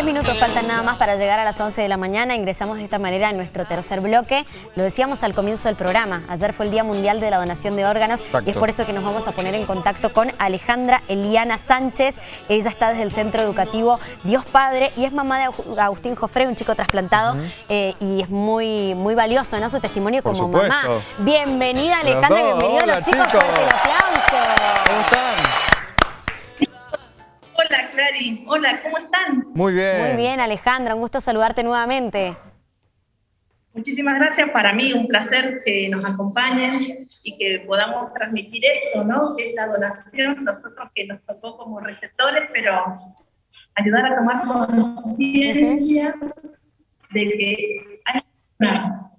Tres minutos faltan nada más para llegar a las 11 de la mañana. Ingresamos de esta manera en nuestro tercer bloque. Lo decíamos al comienzo del programa. Ayer fue el Día Mundial de la Donación de Órganos y es por eso que nos vamos a poner en contacto con Alejandra Eliana Sánchez. Ella está desde el Centro Educativo Dios Padre y es mamá de Agustín Jofre, un chico trasplantado eh, y es muy, muy valioso ¿no? su testimonio como mamá. Bienvenida Alejandra, bienvenidos los chicos. chicos. el aplauso. ¿Cómo están? Hola, ¿cómo están? Muy bien. Muy bien, Alejandra. Un gusto saludarte nuevamente. Muchísimas gracias. Para mí un placer que nos acompañen y que podamos transmitir esto, ¿no? Que es la donación, nosotros que nos tocó como receptores, pero ayudar a tomar conciencia de que hay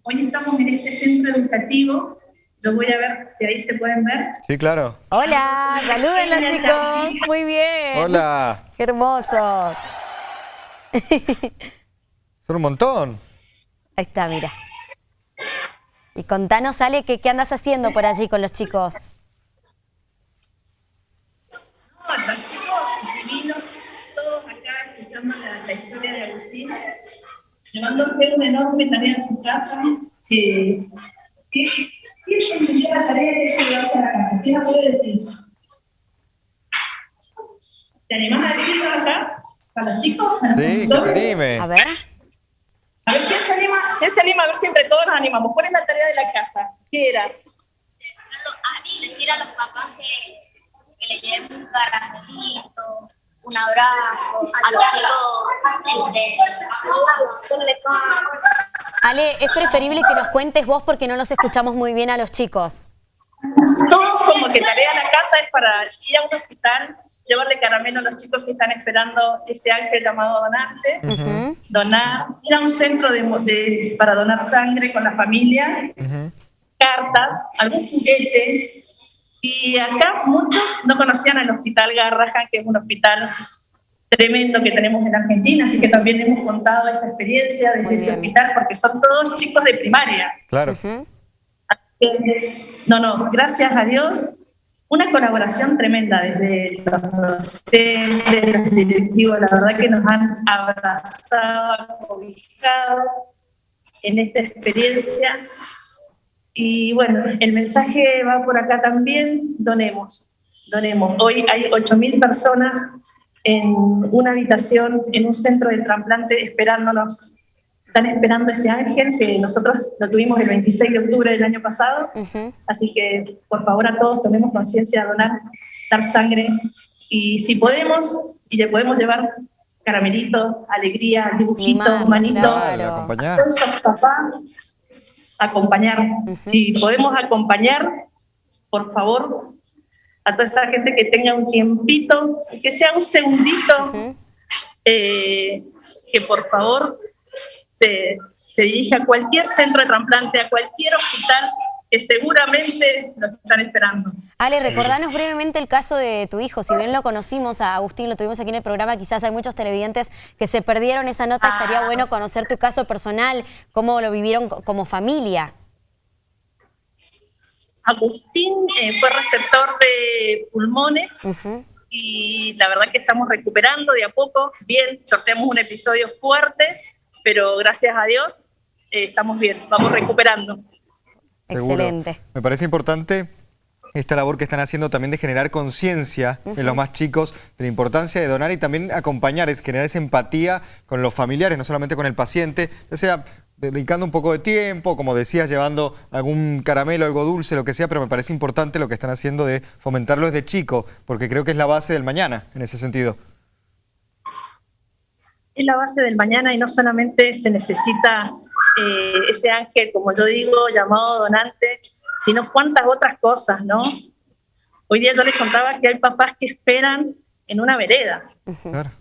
Hoy estamos en este centro educativo yo voy a ver si ahí se pueden ver. Sí, claro. Hola, salúdenlos chicos. Muy bien. Hola. Qué hermosos. Son un montón. Ahí está, mira. Y contanos, Ale, ¿qué, qué andas haciendo por allí con los chicos? No, los chicos divinos, todos acá escuchando la, la historia de Agustín, llevándose una enorme tarea en su casa, que, que ¿Quién me la tarea de este a la casa? ¿Quién la puede decir? ¿Te animás a decirlo acá? ¿Para los chicos? sí, que se anime. A ver. A ver, ¿quién se anima? ¿Quién se anima? A ver si entre todos nos animamos. ¿Cuál es la tarea de la casa? ¿Qué era? A mí, decir a los papás que, que le lleven un caramelito, un abrazo, a los chicos, el de... Ale, es preferible que nos cuentes vos porque no los escuchamos muy bien a los chicos. Todo como que tarea de la casa es para ir a un hospital, llevarle caramelo a los chicos que están esperando ese ángel llamado donarte, donar, ir a un centro de, para donar sangre con la familia, cartas, algún juguete. Y acá muchos no conocían el hospital Garrahan, que es un hospital tremendo que tenemos en Argentina, así que también hemos contado esa experiencia desde ese hospital, porque son todos chicos de primaria. Claro. no, no, gracias a Dios, una colaboración tremenda desde los docentes, los directivos, la verdad que nos han abrazado, acobijado en esta experiencia. Y bueno, el mensaje va por acá también, donemos, donemos. Hoy hay 8.000 personas en una habitación, en un centro de trasplante, esperándonos. Están esperando ese ángel que nosotros lo tuvimos el 26 de octubre del año pasado. Así que, por favor, a todos tomemos conciencia de donar, dar sangre. Y si podemos, y le podemos llevar caramelitos, alegría, dibujitos, manitos. acompañar. acompañar. Si podemos acompañar, por favor, a toda esa gente que tenga un tiempito, que sea un segundito, eh, que por favor se, se dirija a cualquier centro de trasplante, a cualquier hospital que seguramente nos están esperando. Ale, recordanos brevemente el caso de tu hijo. Si bien lo conocimos a Agustín, lo tuvimos aquí en el programa, quizás hay muchos televidentes que se perdieron esa nota. Estaría ah. bueno conocer tu caso personal, cómo lo vivieron como familia. Agustín eh, fue receptor de pulmones y la verdad que estamos recuperando de a poco. Bien, sorteamos un episodio fuerte, pero gracias a Dios eh, estamos bien, vamos recuperando. Excelente. Me parece importante esta labor que están haciendo también de generar conciencia en los más chicos de la importancia de donar y también acompañar, es generar esa empatía con los familiares, no solamente con el paciente, ya sea dedicando un poco de tiempo, como decías, llevando algún caramelo, algo dulce, lo que sea, pero me parece importante lo que están haciendo de fomentarlo desde chico, porque creo que es la base del mañana, en ese sentido. Es la base del mañana y no solamente se necesita eh, ese ángel, como yo digo, llamado donante, sino cuántas otras cosas, ¿no? Hoy día yo les contaba que hay papás que esperan en una vereda. Claro.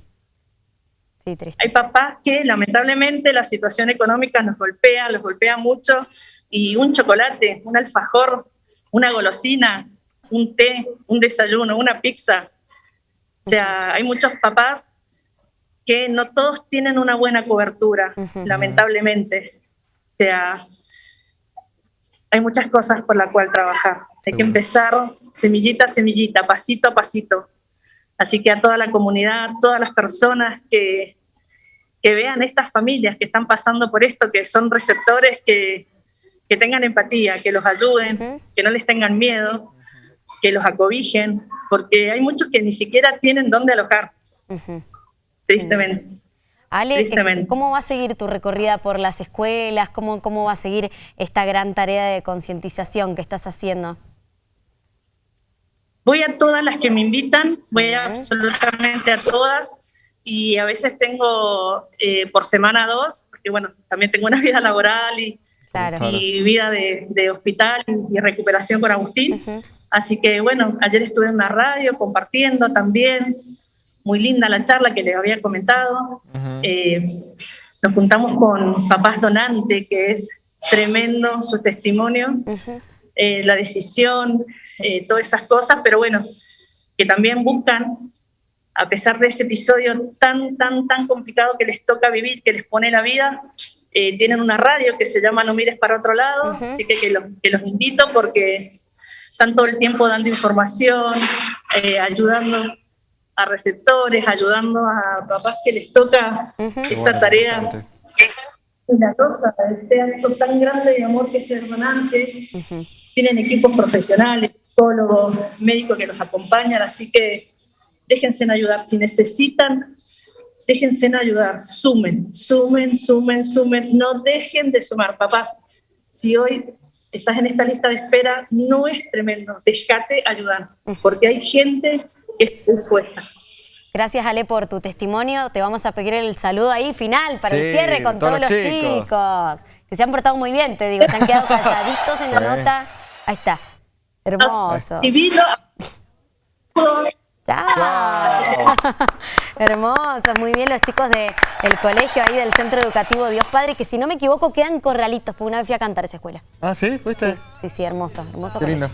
Hay papás que lamentablemente la situación económica nos golpea, los golpea mucho y un chocolate, un alfajor, una golosina, un té, un desayuno, una pizza. O sea, hay muchos papás que no todos tienen una buena cobertura, lamentablemente. O sea, hay muchas cosas por las cuales trabajar. Hay que empezar semillita a semillita, pasito a pasito. Así que a toda la comunidad, todas las personas que, que vean estas familias que están pasando por esto, que son receptores que, que tengan empatía, que los ayuden, que no les tengan miedo, que los acobijen, porque hay muchos que ni siquiera tienen dónde alojar, tristemente. Ale, eh, ¿cómo va a seguir tu recorrida por las escuelas? ¿Cómo, ¿Cómo va a seguir esta gran tarea de concientización que estás haciendo? Voy a todas las que me invitan, voy absolutamente a todas y a veces tengo eh, por semana dos, porque bueno, también tengo una vida laboral y, y vida de, hospital y, recuperación con Agustín. Así que bueno, ayer estuve en una radio compartiendo también, muy linda la charla que les había comentado. Eh, nos juntamos con Papás Donante, que es tremendo su testimonio, eh, la decisión, eh, todas esas cosas, pero bueno, que también buscan, a pesar de ese episodio tan, tan, tan complicado que les toca vivir, que les pone la vida, tienen una radio que se llama No mires para otro lado, así que, que, que los invito porque están todo el tiempo dando información, eh, ayudando a receptores, ayudando a papás que les toca esta tarea cuidadosa, este acto tan grande de amor que es el donante. Tienen equipos profesionales, psicólogos, médicos que los acompañan, así que déjense en ayudar. Si necesitan, déjense en ayudar. Sumen, sumen, sumen, sumen. No dejen de sumar, papás. Si hoy estás en esta lista de espera, no es tremendo, déjate ayudar, porque hay gente que está dispuesta. Gracias Ale por tu testimonio, te vamos a pedir el saludo ahí final para el cierre con todos, los chicos. que se han portado muy bien, te digo, se han quedado calladitos en la nota, ahí está, hermoso. Chao. Hermosos, muy bien los chicos del colegio ahí del Centro Educativo Dios Padre, que si no me equivoco quedan corralitos, porque una vez fui a cantar esa escuela. Ah, ¿sí? ¿Fuiste? Sí, sí, sí hermoso, hermoso Qué lindo,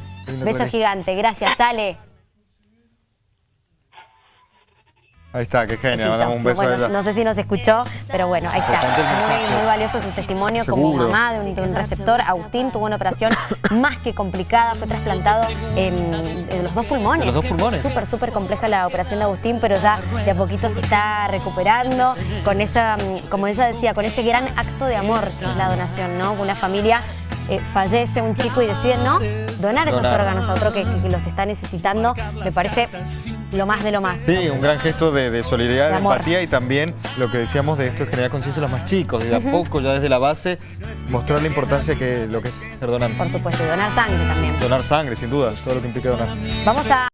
Beso gigante, gracias, Ale. Ahí está, qué genial, mandamos un beso bueno, No sé si nos escuchó, pero bueno, ahí está. Muy, muy valioso su testimonio como mamá de un, receptor. Agustín tuvo una operación más que complicada, fue trasplantado en, los dos pulmones. los dos pulmones. Súper, súper compleja la operación de Agustín, pero ya de a poquito se está recuperando con esa, como ella decía, con ese gran acto de amor que es la donación, ¿no? Una familia eh, fallece un chico y decide no donar esos órganos a otro que, los está necesitando, me parece lo más de lo más. Sí, un gran gesto de, solidaridad, de, empatía y también lo que decíamos de esto es generar conciencia a los más chicos, desde a poco, ya desde la base, mostrar la importancia que lo que es ser donante. Por supuesto, y donar sangre también. Donar sangre, sin duda, todo lo que implica donar. Vamos a...